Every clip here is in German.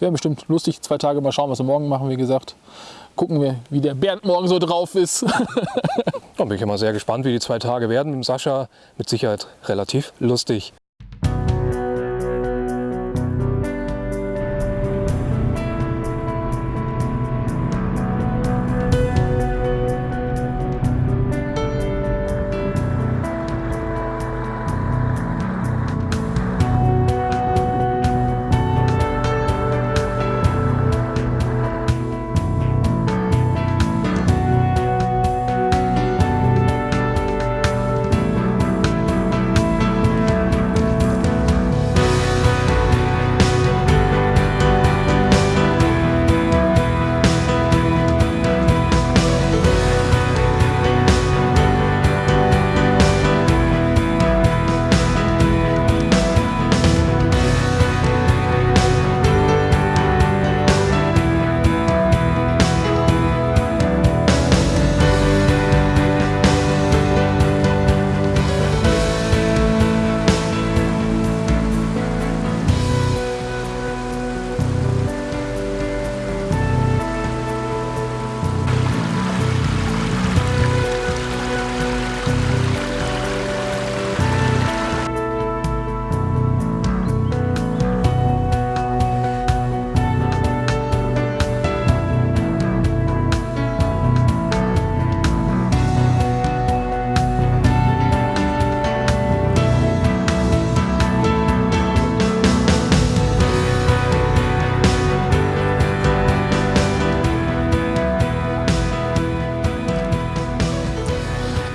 Wäre bestimmt lustig, zwei Tage mal schauen, was wir morgen machen, wie gesagt. Gucken wir, wie der Bernd morgen so drauf ist. Da bin ich immer sehr gespannt, wie die zwei Tage werden mit Sascha. Mit Sicherheit relativ lustig.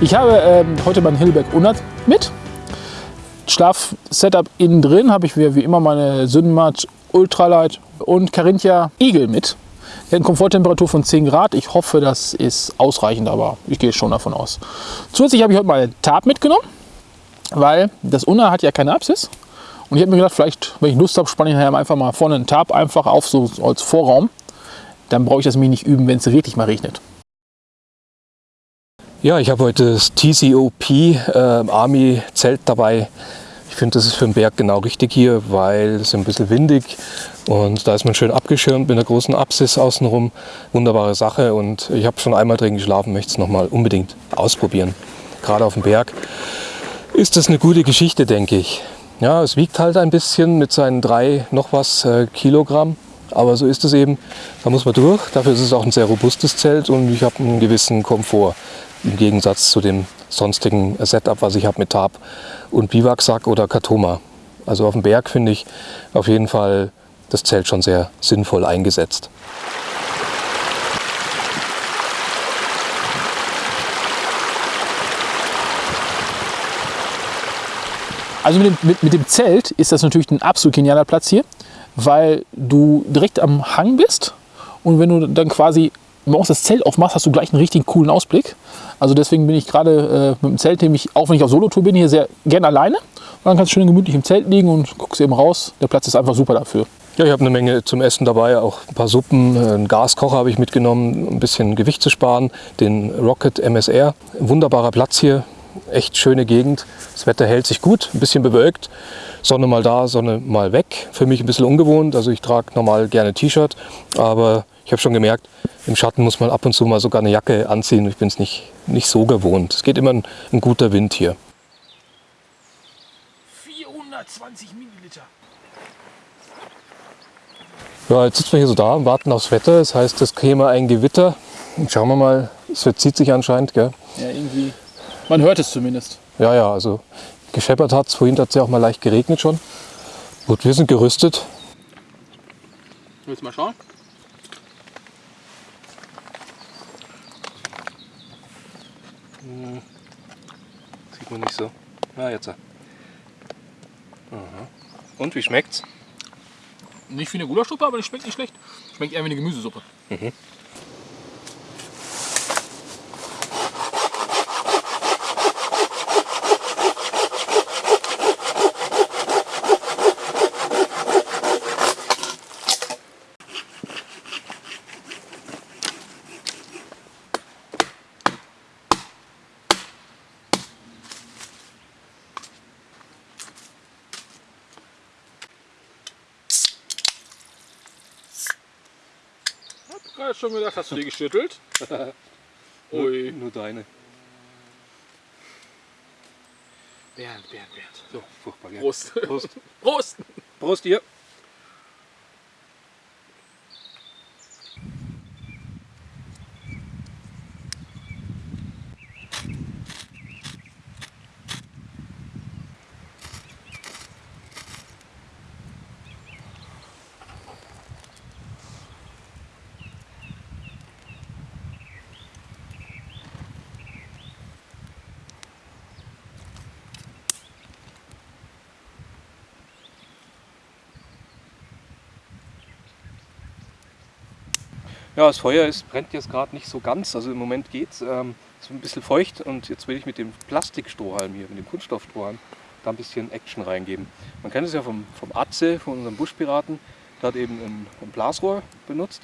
Ich habe ähm, heute mein Hillberg 100 mit. Schlafsetup innen drin habe ich wie, immer meine Sündenmat Ultralight und Carinthia Eagle mit. Eine Komforttemperatur von 10 Grad. Ich hoffe, das ist ausreichend, aber ich gehe schon davon aus. Zusätzlich habe ich heute mal Tab mitgenommen, weil das Unna hat ja keine Apsis. Und ich habe mir gedacht, vielleicht, wenn ich Lust habe, spanne ich einfach mal vorne einen Tab einfach auf, so als Vorraum. Dann brauche ich das mir nicht üben, wenn es wirklich mal regnet. Ja, ich habe heute das TCOP äh, Army Zelt dabei. Ich finde, das ist für den Berg genau richtig hier, weil es ein bisschen windig und da ist man schön abgeschirmt mit einer großen Apsis außenrum. Wunderbare Sache und ich habe schon einmal drin geschlafen, möchte es nochmal unbedingt ausprobieren. Gerade auf dem Berg ist das eine gute Geschichte, denke ich. Ja, es wiegt halt ein bisschen mit seinen drei noch was äh, Kilogramm. Aber so ist es eben, da muss man durch. Dafür ist es auch ein sehr robustes Zelt und ich habe einen gewissen Komfort im Gegensatz zu dem sonstigen Setup, was ich habe mit Tarp und Biwaksack oder Katoma. Also auf dem Berg finde ich auf jeden Fall das Zelt schon sehr sinnvoll eingesetzt. Also mit dem, mit, mit dem Zelt ist das natürlich ein absolut genialer Platz hier, weil du direkt am Hang bist und wenn du dann quasi morgens das Zelt aufmachst, hast du gleich einen richtig coolen Ausblick. Also deswegen bin ich gerade äh, mit dem Zelt, nämlich auch wenn ich auf Solotour bin, hier sehr gerne alleine. Und dann kannst du schön gemütlich im Zelt liegen und guckst eben raus. Der Platz ist einfach super dafür. Ja, ich habe eine Menge zum Essen dabei, auch ein paar Suppen, äh, einen Gaskocher habe ich mitgenommen, um ein bisschen Gewicht zu sparen. Den Rocket MSR, wunderbarer Platz hier, echt schöne Gegend. Das Wetter hält sich gut, ein bisschen bewölkt. Sonne mal da, Sonne mal weg. Für mich ein bisschen ungewohnt, also ich trage normal gerne T-Shirt, aber ich habe schon gemerkt, im Schatten muss man ab und zu mal sogar eine Jacke anziehen. Ich bin es nicht, nicht so gewohnt. Es geht immer ein, ein guter Wind hier. 420 Milliliter. Ja, jetzt sitzen wir hier so da und warten aufs Wetter. Das heißt, es käme ein Gewitter. Und schauen wir mal, es verzieht sich anscheinend. Gell? Ja, irgendwie. Man hört es zumindest. Ja, ja, also gescheppert hat es. Vorhin hat es ja auch mal leicht geregnet schon. Gut, wir sind gerüstet. Willst du mal schauen? Sieht man nicht so. Ja, jetzt. Aha. Und wie schmeckt's? Nicht wie eine Gulaschsuppe, aber die schmeckt nicht schlecht. Schmeckt eher wie eine Gemüsesuppe. Mhm. Gerade schon gedacht, hast du die geschüttelt? Ui. Nur deine. Bernd, Bernd, Bernd. So, furchtbar, gell? Prost. Prost. Prost. Prost dir. Ja, das Feuer ist, brennt jetzt gerade nicht so ganz. Also im Moment geht es. Ähm, ist ein bisschen feucht und jetzt will ich mit dem Plastikstrohhalm hier, mit dem Kunststoffstrohhalm, da ein bisschen Action reingeben. Man kennt es ja vom, vom Atze, von unserem Buschpiraten. Der hat eben ein, ein Blasrohr benutzt.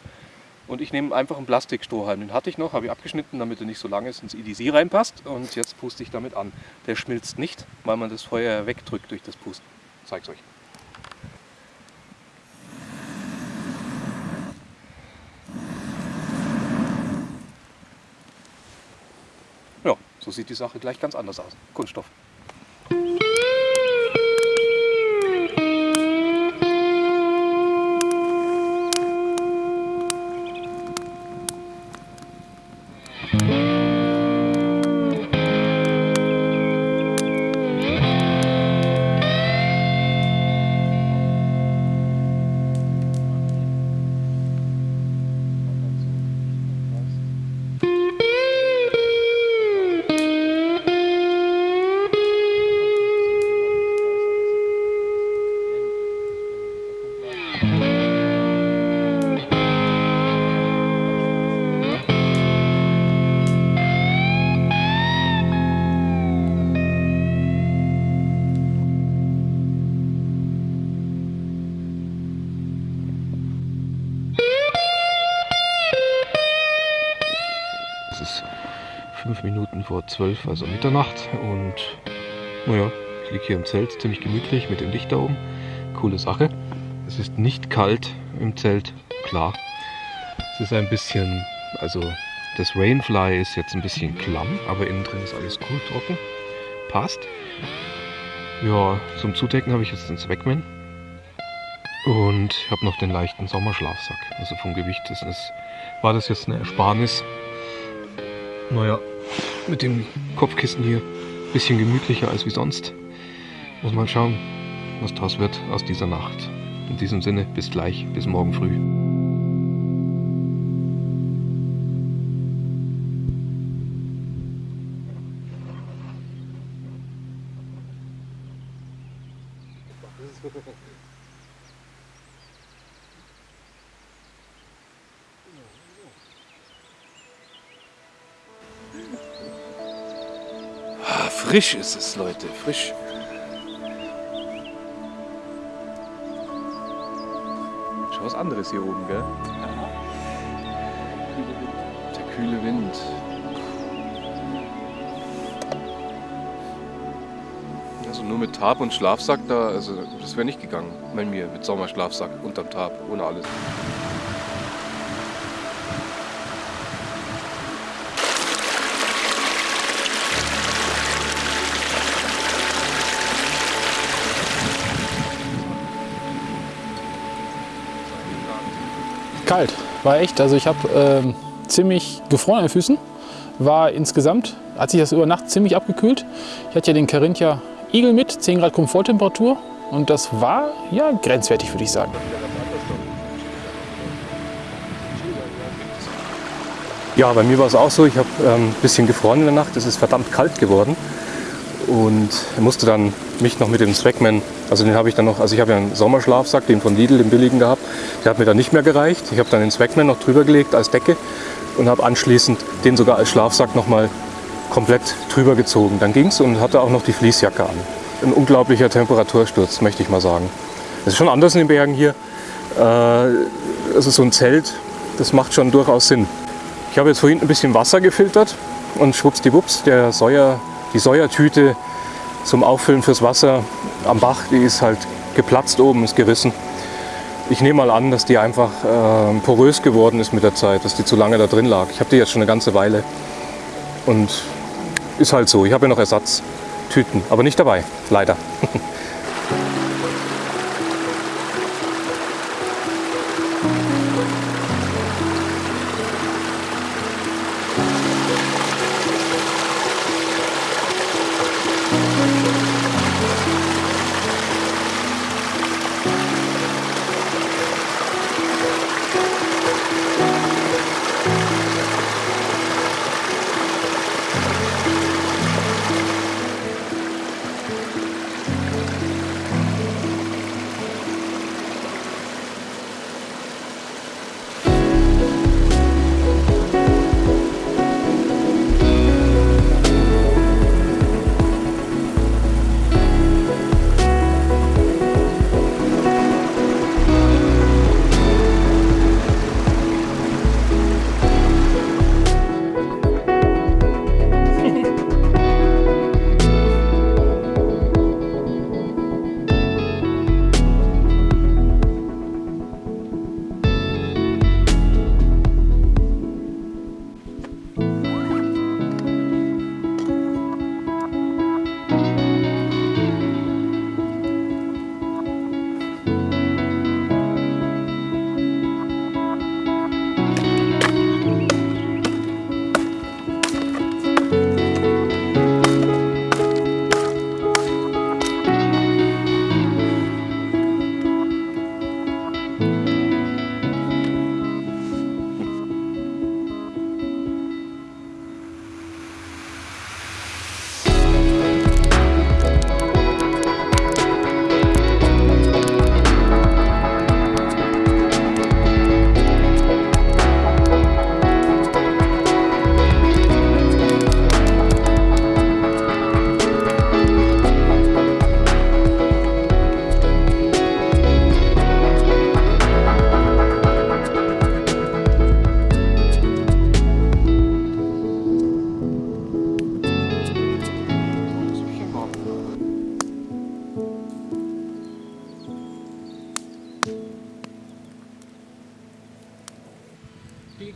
Und ich nehme einfach einen Plastikstrohhalm. Den hatte ich noch, habe ich abgeschnitten, damit er nicht so lange ins EDC reinpasst. Und jetzt puste ich damit an. Der schmilzt nicht, weil man das Feuer wegdrückt durch das Pusten. Ich zeig's euch. Ja, so sieht die Sache gleich ganz anders aus. Kunststoff. Minuten vor zwölf, also Mitternacht. Und naja, ich liege hier im Zelt, ziemlich gemütlich mit dem Licht da oben. Coole Sache. Es ist nicht kalt im Zelt, klar. Es ist ein bisschen, also das Rainfly ist jetzt ein bisschen klamm, aber innen drin ist alles cool, trocken. Passt. Ja, zum Zudecken habe ich jetzt den Zweckman. Und ich habe noch den leichten Sommerschlafsack. Also vom Gewicht ist es, war das jetzt eine Ersparnis. Naja, mit dem Kopfkissen hier ein bisschen gemütlicher als wie sonst. Muss man schauen, was draus wird aus dieser Nacht. In diesem Sinne, bis gleich, bis morgen früh. Frisch ist es, Leute, frisch. Schon was anderes hier oben, gell? Der kühle Wind. Also nur mit Tarp und Schlafsack da, also das wäre nicht gegangen bei mir mit Sommerschlafsack unterm Tarp, ohne alles. Kalt, war echt. Also ich habe ähm, ziemlich gefroren an den Füßen. War insgesamt, hat sich das über Nacht ziemlich abgekühlt. Ich hatte ja den Carinthia Eagle mit, 10 Grad Komforttemperatur. Und das war ja grenzwertig, würde ich sagen. Ja, bei mir war es auch so. Ich habe ähm, ein bisschen gefroren in der Nacht. Es ist verdammt kalt geworden. Und musste dann mich noch mit dem Swagman, also den habe ich dann noch, also ich habe ja einen Sommerschlafsack, den von Lidl, den billigen gehabt. Der hat mir dann nicht mehr gereicht. Ich habe dann den Swagman noch drüber gelegt als Decke und habe anschließend den sogar als Schlafsack nochmal komplett drüber gezogen. Dann ging es und hatte auch noch die Fließjacke an. Ein unglaublicher Temperatursturz, möchte ich mal sagen. Es ist schon anders in den Bergen hier. Also so ein Zelt, das macht schon durchaus Sinn. Ich habe jetzt vorhin ein bisschen Wasser gefiltert und schwuppsdiwupps, der Säuer, die Säuertüte zum Auffüllen fürs Wasser am Bach, die ist halt geplatzt oben, ist gerissen. Ich nehme mal an, dass die einfach äh, porös geworden ist mit der Zeit, dass die zu lange da drin lag. Ich habe die jetzt schon eine ganze Weile und ist halt so. Ich habe ja noch Ersatztüten, aber nicht dabei, leider.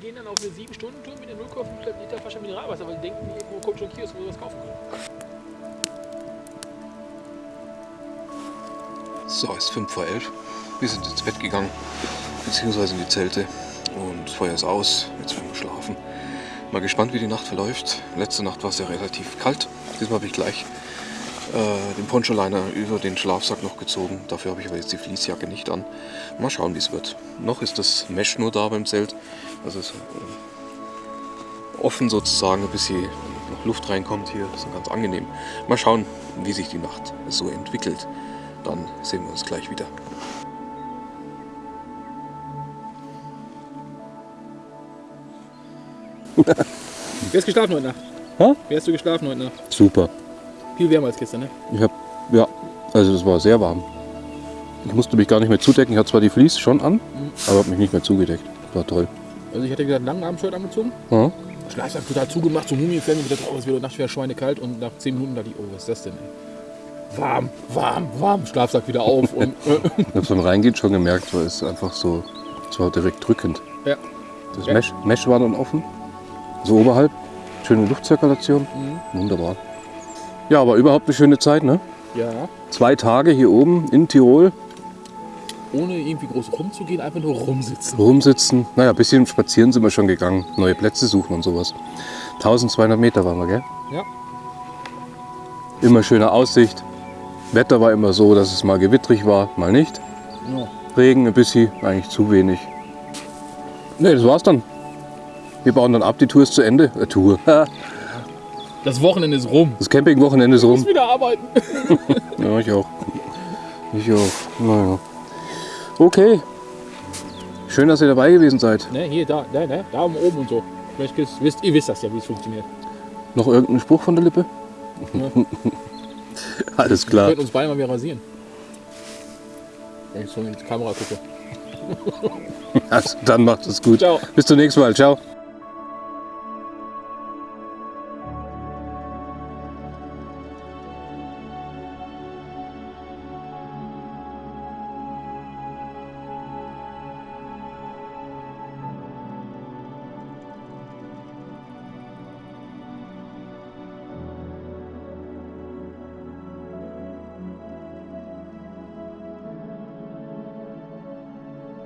gehen dann auf eine 7-Stunden-Tour mit einer 0,5 Liter Flasche Mineralwasser, weil die denken, irgendwo kommt schon Kiosk, wo sie was kaufen können. So, es ist 5 vor 11. Wir sind ins Bett gegangen, beziehungsweise in die Zelte. Und das Feuer ist aus. Jetzt werden wir schlafen. Mal gespannt, wie die Nacht verläuft. Letzte Nacht war es ja relativ kalt. Diesmal habe ich gleich äh, den Poncho-Liner über den Schlafsack noch gezogen. Dafür habe ich aber jetzt die Fließjacke nicht an. Mal schauen, wie es wird. Noch ist das Mesh nur da beim Zelt. Also es ist äh, offen sozusagen, bis hier noch Luft reinkommt hier. Das ist ganz angenehm. Mal schauen, wie sich die Nacht so entwickelt. Dann sehen wir uns gleich wieder. Wie hast du geschlafen heute Nacht? Hä? Wie hast du geschlafen heute Nacht? Super. Viel wärmer als gestern, ne? Ich habe, ja, also es war sehr warm. Ich musste mich gar nicht mehr zudecken. Ich hatte zwar die Fleece schon an, aber habe mich nicht mehr zugedeckt. War toll. Also ich hatte einen langen Abendshirt angezogen, Ja. Schlafsack total zugemacht, so Mumienfilm, wieder drauf, es wird nachts wieder schweinekalt und nach 10 Minuten dachte ich, oh, was ist das denn? Ey? Warm, warm, warm, Schlafsack wieder auf und äh, Ich habe beim Reingehen schon gemerkt, weil es einfach so, es war direkt drückend. ja. Das Ja. Mesh, Mesh war dann offen, so oberhalb, schöne Luftzirkulation, Mhm. wunderbar. Ja, aber überhaupt eine schöne Zeit, ne? ja, Zwei Tage hier oben in Tirol, ohne irgendwie groß rumzugehen, einfach nur rumsitzen. rumsitzen. Naja, ein bisschen spazieren sind wir schon gegangen, neue Plätze suchen und sowas. 1200 Meter waren wir, gell? Ja. Immer schöne Aussicht. Wetter war immer so, dass es mal gewittrig war, mal nicht. Ja. Regen ein bisschen, eigentlich zu wenig. Ne, das war's dann. Wir bauen dann ab, die Tour ist zu Ende. Äh, Tour. Das Wochenende ist rum. Das Campingwochenende ist Ich muss rum. wieder arbeiten. Ja, ich auch. Ich auch. Naja. Okay. Schön, dass ihr dabei gewesen seid. Ne, hier, da, da, ne, da oben und so. Vielleicht wisst, ihr wisst das ja, wie es funktioniert. Noch irgendein Spruch von der Lippe? Ja. Alles Wir klar. könnten uns beide mal wieder rasieren. Wenn ich so in die Kamera gucke. Also, dann macht es gut. Ciao. Bis zum nächsten Mal. Ciao.